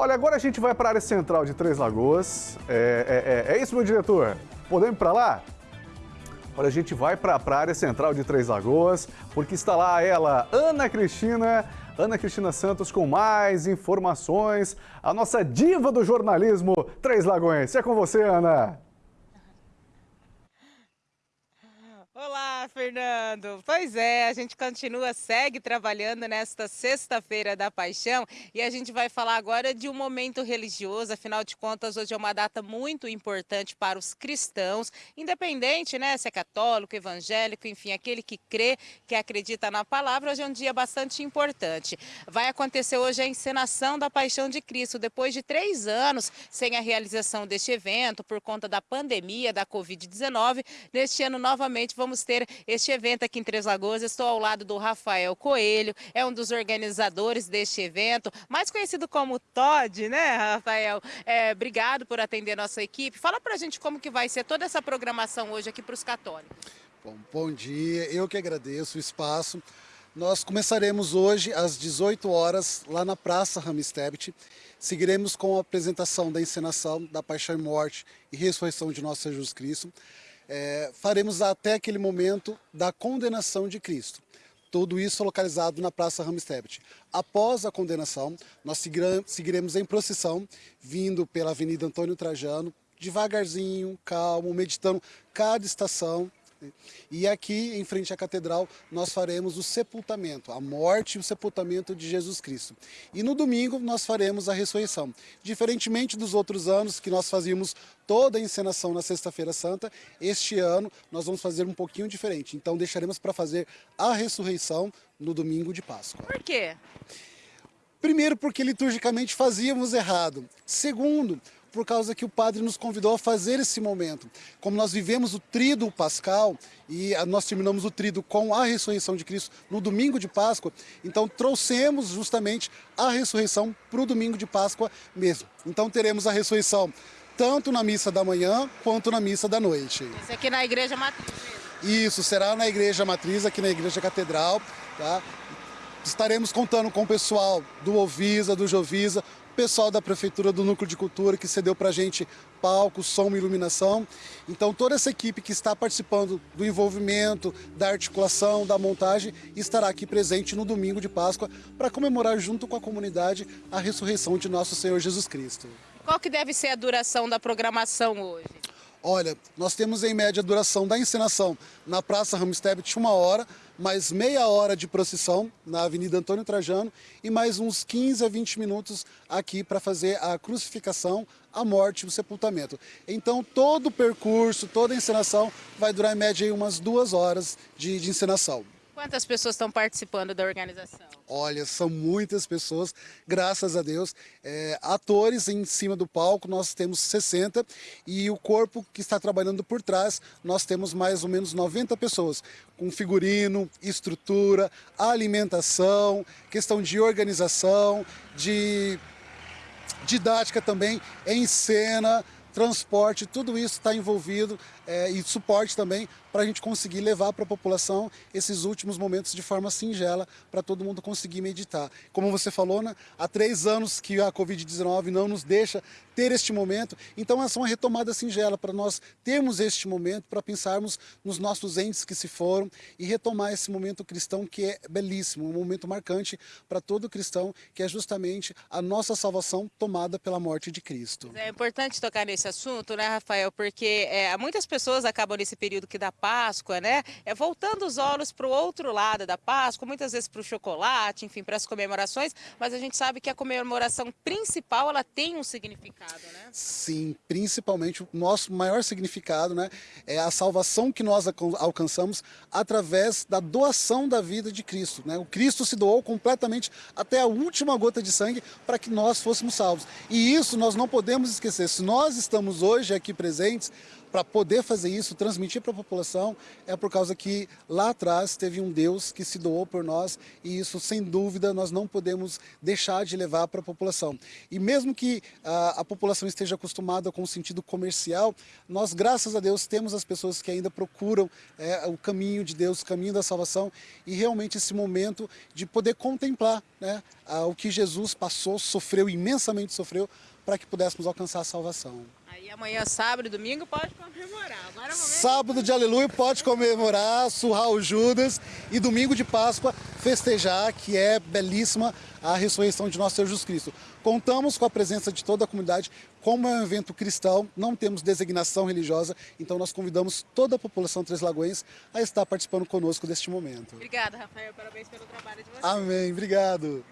Olha, agora a gente vai para a área central de Três Lagoas. É, é, é, é isso, meu diretor? Podemos ir para lá? Olha, a gente vai para a área central de Três Lagoas, porque está lá ela, Ana Cristina, Ana Cristina Santos com mais informações. A nossa diva do jornalismo, Três Lagoas. É com você, Ana. Fernando. Pois é, a gente continua, segue trabalhando nesta sexta-feira da paixão e a gente vai falar agora de um momento religioso, afinal de contas, hoje é uma data muito importante para os cristãos, independente, né, se é católico, evangélico, enfim, aquele que crê, que acredita na palavra, hoje é um dia bastante importante. Vai acontecer hoje a encenação da paixão de Cristo, depois de três anos sem a realização deste evento, por conta da pandemia, da Covid-19, neste ano novamente vamos ter este evento aqui em Três Lagoas. Estou ao lado do Rafael Coelho, é um dos organizadores deste evento, mais conhecido como Todd, né, Rafael? É, obrigado por atender nossa equipe. Fala pra gente como que vai ser toda essa programação hoje aqui para os católicos. Bom, bom dia, eu que agradeço o espaço. Nós começaremos hoje às 18 horas lá na Praça Ramistebit. Seguiremos com a apresentação da encenação da Paixão e Morte e Ressurreição de Nosso Jesus Cristo é, faremos até aquele momento da condenação de Cristo. Tudo isso localizado na Praça Ramstebet. Após a condenação, nós seguiremos em procissão, vindo pela Avenida Antônio Trajano, devagarzinho, calmo, meditando cada estação, e aqui, em frente à catedral, nós faremos o sepultamento, a morte e o sepultamento de Jesus Cristo. E no domingo nós faremos a ressurreição. Diferentemente dos outros anos que nós fazíamos toda a encenação na Sexta-feira Santa, este ano nós vamos fazer um pouquinho diferente. Então deixaremos para fazer a ressurreição no domingo de Páscoa. Por quê? Primeiro, porque liturgicamente fazíamos errado. Segundo, por causa que o padre nos convidou a fazer esse momento. Como nós vivemos o trido pascal e nós terminamos o trido com a ressurreição de Cristo no domingo de Páscoa, então trouxemos justamente a ressurreição para o domingo de Páscoa mesmo. Então teremos a ressurreição tanto na missa da manhã quanto na missa da noite. Isso aqui na igreja matriz Isso, será na igreja matriz, aqui na igreja catedral, tá? Estaremos contando com o pessoal do Ovisa, do Jovisa, pessoal da Prefeitura do Núcleo de Cultura que cedeu para a gente palco, som e iluminação. Então toda essa equipe que está participando do envolvimento, da articulação, da montagem, estará aqui presente no domingo de Páscoa para comemorar junto com a comunidade a ressurreição de nosso Senhor Jesus Cristo. Qual que deve ser a duração da programação hoje? Olha, nós temos em média a duração da encenação na Praça Ramstebet uma hora, mais meia hora de procissão na Avenida Antônio Trajano e mais uns 15 a 20 minutos aqui para fazer a crucificação, a morte e o sepultamento. Então todo o percurso, toda a encenação vai durar em média umas duas horas de, de encenação. Quantas pessoas estão participando da organização? Olha, são muitas pessoas, graças a Deus. É, atores em cima do palco, nós temos 60 e o corpo que está trabalhando por trás, nós temos mais ou menos 90 pessoas, com figurino, estrutura, alimentação, questão de organização, de didática também, em cena, transporte, tudo isso está envolvido é, e suporte também para a gente conseguir levar para a população esses últimos momentos de forma singela para todo mundo conseguir meditar. Como você falou, né, há três anos que a Covid-19 não nos deixa ter este momento, então essa é uma retomada singela para nós termos este momento, para pensarmos nos nossos entes que se foram e retomar esse momento cristão que é belíssimo, um momento marcante para todo cristão, que é justamente a nossa salvação tomada pela morte de Cristo. É importante tocar nesse assunto, né, Rafael, porque é, muitas pessoas acabam nesse período que da Páscoa, né, é, voltando os olhos para o outro lado da Páscoa, muitas vezes para o chocolate, enfim, para as comemorações, mas a gente sabe que a comemoração principal, ela tem um significado né? Sim, principalmente o nosso maior significado né, é a salvação que nós alcançamos através da doação da vida de Cristo. Né? O Cristo se doou completamente até a última gota de sangue para que nós fôssemos salvos. E isso nós não podemos esquecer. Se nós estamos hoje aqui presentes, para poder fazer isso, transmitir para a população, é por causa que lá atrás teve um Deus que se doou por nós e isso, sem dúvida, nós não podemos deixar de levar para a população. E mesmo que a, a população esteja acostumada com o sentido comercial, nós, graças a Deus, temos as pessoas que ainda procuram é, o caminho de Deus, o caminho da salvação e realmente esse momento de poder contemplar né, o que Jesus passou, sofreu, imensamente sofreu, para que pudéssemos alcançar a salvação. Aí amanhã, sábado e domingo, pode comemorar. Agora, é sábado de aleluia pode comemorar, surrar o Judas e domingo de Páscoa festejar, que é belíssima a ressurreição de nosso Senhor Jesus Cristo. Contamos com a presença de toda a comunidade, como é um evento cristão, não temos designação religiosa, então nós convidamos toda a população Três Lagoas a estar participando conosco deste momento. Obrigada, Rafael, parabéns pelo trabalho de vocês. Amém, obrigado.